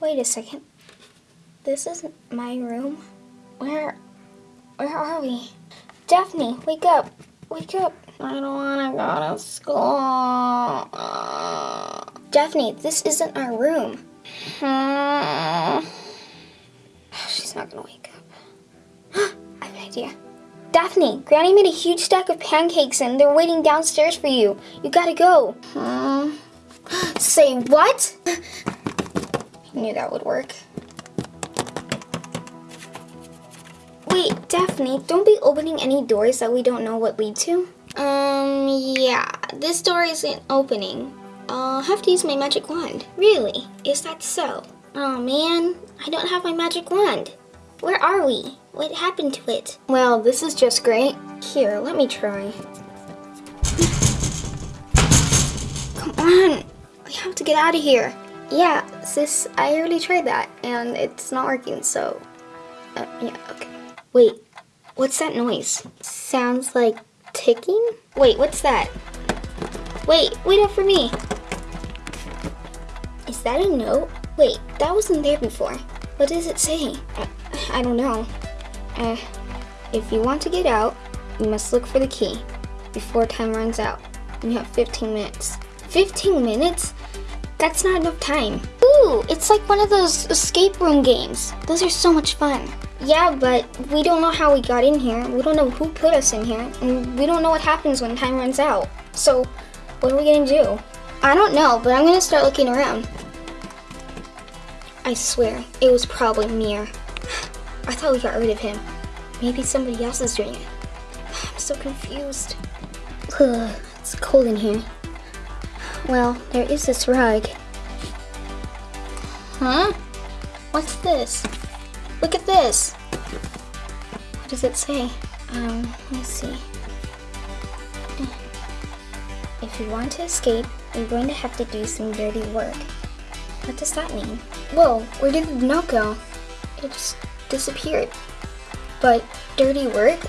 Wait a second. This isn't my room. Where, where are we? Daphne, wake up. Wake up. I don't want to go to school. Daphne, this isn't our room. Hmm. She's not gonna wake up. I have an idea. Daphne, Granny made a huge stack of pancakes and they're waiting downstairs for you. You gotta go. Hmm. Say what? I knew that would work. Wait, Daphne, don't be opening any doors that we don't know what lead to. Um, yeah, this door isn't opening. I'll have to use my magic wand. Really? Is that so? Oh man, I don't have my magic wand. Where are we? What happened to it? Well, this is just great. Here, let me try. Come on, we have to get out of here. Yeah, sis, I already tried that, and it's not working, so... Uh, yeah, okay. Wait, what's that noise? Sounds like ticking? Wait, what's that? Wait, wait up for me. Is that a note? Wait, that wasn't there before. What does it say? I, I don't know. Uh, if you want to get out, you must look for the key before time runs out. You have 15 minutes. 15 minutes? That's not enough time. Ooh, it's like one of those escape room games. Those are so much fun. Yeah, but we don't know how we got in here. We don't know who put us in here. And we don't know what happens when time runs out. So, what are we gonna do? I don't know, but I'm gonna start looking around. I swear, it was probably Mir. I thought we got rid of him. Maybe somebody else is doing it. I'm so confused. Ugh, it's cold in here. Well, there is this rug. Huh? What's this? Look at this. What does it say? Um, let me see. If you want to escape, you're going to have to do some dirty work. What does that mean? Whoa, where did the note go? It just disappeared. But dirty work?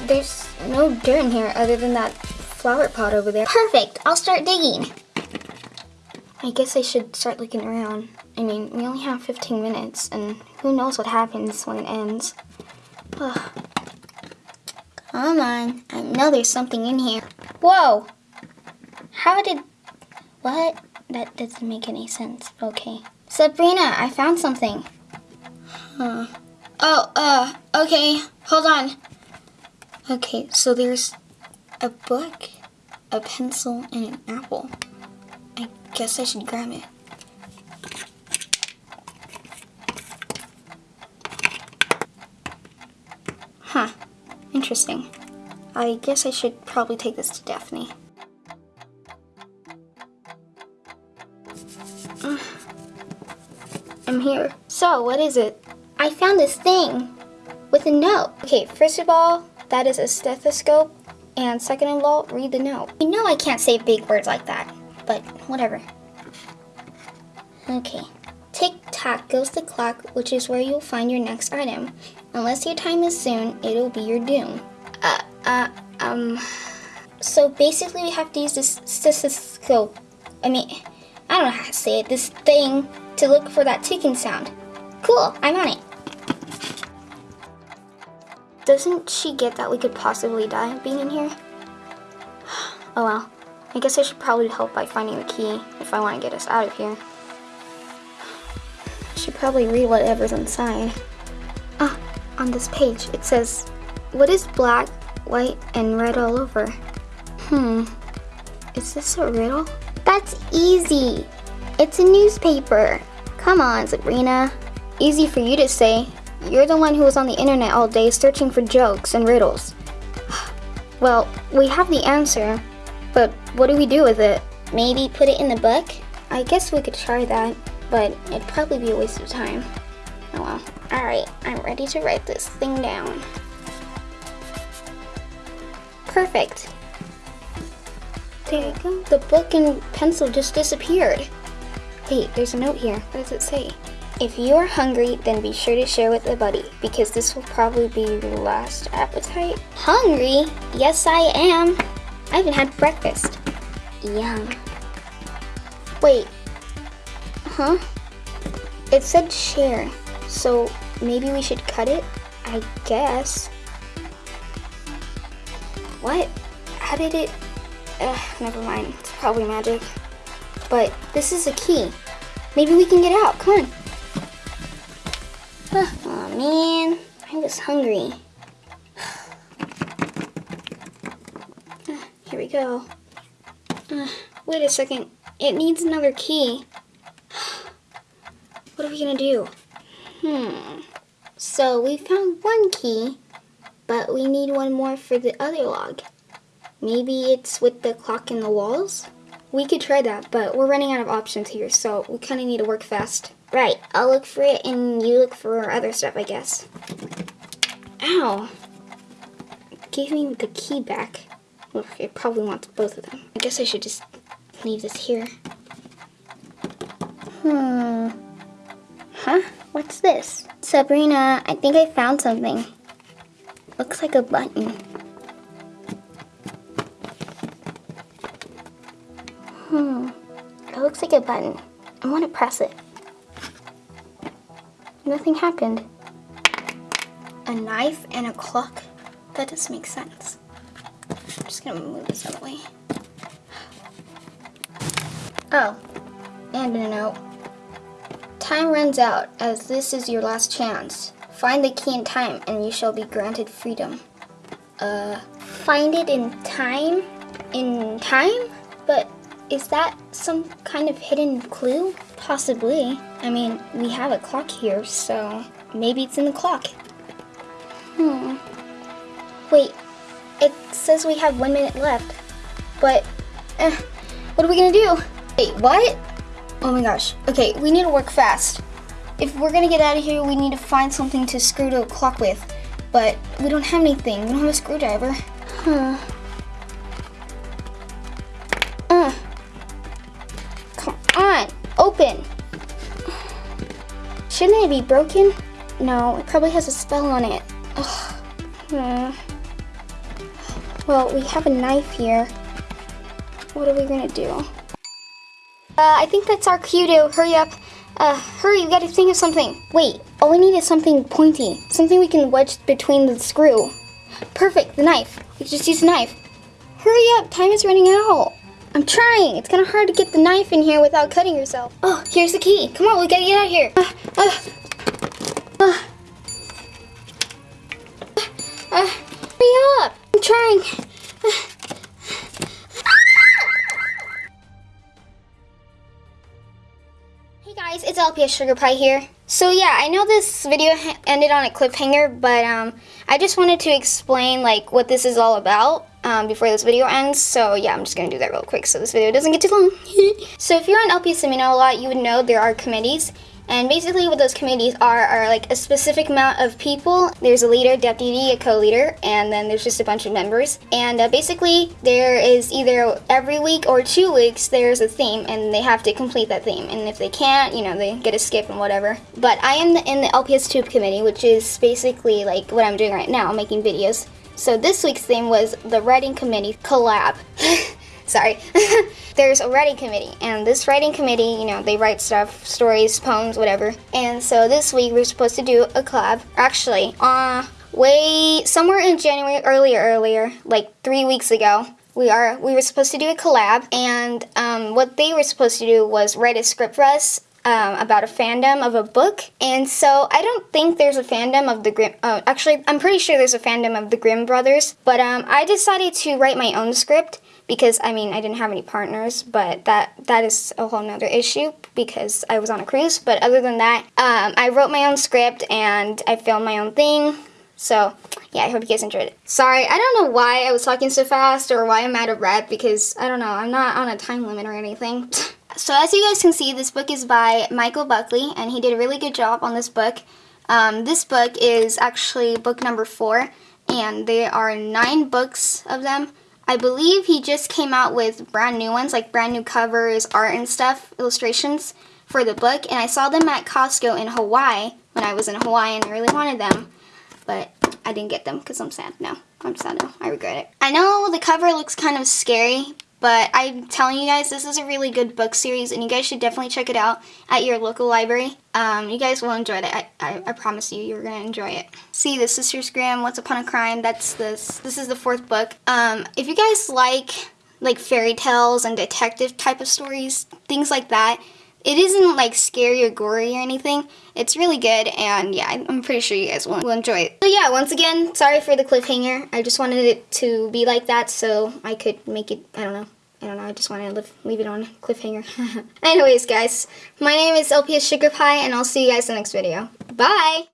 There's no dirt in here other than that flower pot over there. Perfect, I'll start digging. I guess I should start looking around. I mean, we only have 15 minutes, and who knows what happens when it ends. Ugh. Come on, I know there's something in here. Whoa! How did... What? That doesn't make any sense. Okay. Sabrina, I found something. Huh. Oh, uh, okay. Hold on. Okay, so there's a book, a pencil, and an apple. I guess I should grab it. Huh. Interesting. I guess I should probably take this to Daphne. Mm. I'm here. So, what is it? I found this thing with a note. Okay, first of all, that is a stethoscope. And second of all, read the note. You know I can't say big words like that, but whatever. Okay. Tick-tock goes the clock, which is where you'll find your next item. Unless your time is soon, it'll be your doom. Uh, uh, um... So basically we have to use this stethoscope. I mean, I don't know how to say it. This thing to look for that ticking sound. Cool, I'm on it. Doesn't she get that we could possibly die being in here? Oh well. I guess I should probably help by finding the key if I want to get us out of here. Should probably read whatever's inside. Ah, on this page it says, What is black, white, and red all over? Hmm, is this a riddle? That's easy. It's a newspaper. Come on, Sabrina. Easy for you to say. You're the one who was on the internet all day searching for jokes and riddles. Well, we have the answer, but what do we do with it? Maybe put it in the book? I guess we could try that, but it'd probably be a waste of time. Oh well. Alright, I'm ready to write this thing down. Perfect. There you go. The book and pencil just disappeared. Wait, there's a note here. What does it say? If you are hungry, then be sure to share with a buddy, because this will probably be your last appetite. Hungry? Yes, I am. I haven't had breakfast. Yum. Wait. Huh? it said share, so maybe we should cut it? I guess. What? How did it? Ugh, never mind. It's probably magic. But this is a key. Maybe we can get out. Come on. Oh man, I'm just hungry. Here we go. Uh, wait a second. It needs another key. What are we gonna do? Hmm. So we found one key, but we need one more for the other log. Maybe it's with the clock in the walls? We could try that, but we're running out of options here, so we kind of need to work fast. Right, I'll look for it and you look for other stuff, I guess. Ow! Give me the key back. It probably wants both of them. I guess I should just leave this here. Hmm. Huh? What's this? Sabrina, I think I found something. Looks like a button. Hmm. It looks like a button. I want to press it. Nothing happened. A knife and a clock? That doesn't make sense. I'm just gonna move this out of the way. Oh, and a note. Time runs out, as this is your last chance. Find the key in time, and you shall be granted freedom. Uh, find it in time? In time? But is that some kind of hidden clue? Possibly. I mean, we have a clock here, so maybe it's in the clock. Hmm. Wait, it says we have one minute left. But, eh, what are we gonna do? Wait, what? Oh my gosh. Okay, we need to work fast. If we're gonna get out of here, we need to find something to screw the clock with. But we don't have anything. We don't have a screwdriver. Huh. Uh. Come on, open. Shouldn't it be broken? No, it probably has a spell on it. Ugh. Hmm. Well, we have a knife here. What are we gonna do? Uh, I think that's our cue to hurry up. Uh, hurry, we gotta think of something. Wait, all we need is something pointy. Something we can wedge between the screw. Perfect, the knife. We just use the knife. Hurry up, time is running out. I'm trying. It's kind of hard to get the knife in here without cutting yourself. Oh, here's the key. Come on, we gotta get out of here. Uh, uh, uh, uh, hurry up. I'm trying. LPS Sugar Pie here. So yeah, I know this video ended on a cliffhanger, but um, I just wanted to explain like what this is all about um, before this video ends. So yeah, I'm just gonna do that real quick so this video doesn't get too long. so if you're on LPS Amino a lot, you would know there are committees. And basically what those committees are, are like a specific amount of people. There's a leader, deputy, a co-leader, and then there's just a bunch of members. And uh, basically there is either every week or two weeks there's a theme and they have to complete that theme. And if they can't, you know, they get a skip and whatever. But I am in the LPS Tube committee, which is basically like what I'm doing right now, making videos. So this week's theme was the writing committee collab. Sorry. There's a writing committee, and this writing committee, you know, they write stuff, stories, poems, whatever. And so this week we're supposed to do a collab. Actually, uh, way somewhere in January, earlier, earlier, like three weeks ago, we are we were supposed to do a collab, and um, what they were supposed to do was write a script for us um, about a fandom of a book. And so I don't think there's a fandom of the Grimm. Uh, actually, I'm pretty sure there's a fandom of the Grimm brothers. But um, I decided to write my own script because I mean I didn't have any partners, but that that is a whole nother issue because I was on a cruise. But other than that, um, I wrote my own script and I filmed my own thing. So yeah, I hope you guys enjoyed it. Sorry, I don't know why I was talking so fast or why I'm out of breath because I don't know, I'm not on a time limit or anything. so as you guys can see, this book is by Michael Buckley and he did a really good job on this book. Um, this book is actually book number four and there are nine books of them. I believe he just came out with brand new ones, like brand new covers, art and stuff, illustrations for the book. And I saw them at Costco in Hawaii when I was in Hawaii and I really wanted them. But I didn't get them because I'm sad now. I'm sad now. I regret it. I know the cover looks kind of scary, But I'm telling you guys, this is a really good book series, and you guys should definitely check it out at your local library. Um, you guys will enjoy it. I, I, I promise you, you're gonna enjoy it. See, the Sisters Grimm, Once Upon a Crime. That's this. This is the fourth book. Um, if you guys like like fairy tales and detective type of stories, things like that. It isn't like scary or gory or anything. It's really good and yeah, I'm pretty sure you guys will, will enjoy it. So yeah, once again, sorry for the cliffhanger. I just wanted it to be like that so I could make it, I don't know. I don't know, I just want to leave, leave it on cliffhanger. Anyways, guys, my name is LPS Sugar Pie, and I'll see you guys in the next video. Bye!